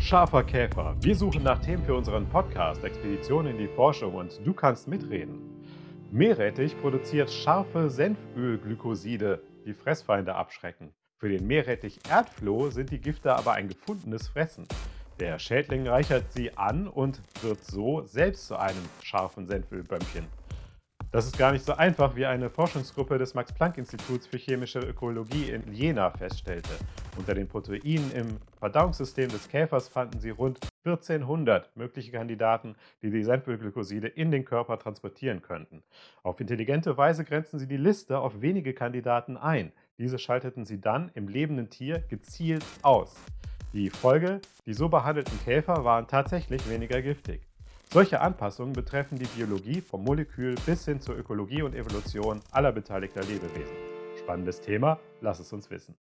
Scharfer Käfer. Wir suchen nach Themen für unseren Podcast Expedition in die Forschung und du kannst mitreden. Meerrettich produziert scharfe Senfölglykoside, die Fressfeinde abschrecken. Für den Meerrettich Erdfloh sind die Gifte aber ein gefundenes Fressen. Der Schädling reichert sie an und wird so selbst zu einem scharfen Senfölbömmchen. Das ist gar nicht so einfach, wie eine Forschungsgruppe des Max-Planck-Instituts für chemische Ökologie in Jena feststellte. Unter den Proteinen im Verdauungssystem des Käfers fanden sie rund 1400 mögliche Kandidaten, die die Senfölglykoside in den Körper transportieren könnten. Auf intelligente Weise grenzten sie die Liste auf wenige Kandidaten ein. Diese schalteten sie dann im lebenden Tier gezielt aus. Die Folge, die so behandelten Käfer waren tatsächlich weniger giftig. Solche Anpassungen betreffen die Biologie vom Molekül bis hin zur Ökologie und Evolution aller beteiligter Lebewesen. Spannendes Thema, lass es uns wissen.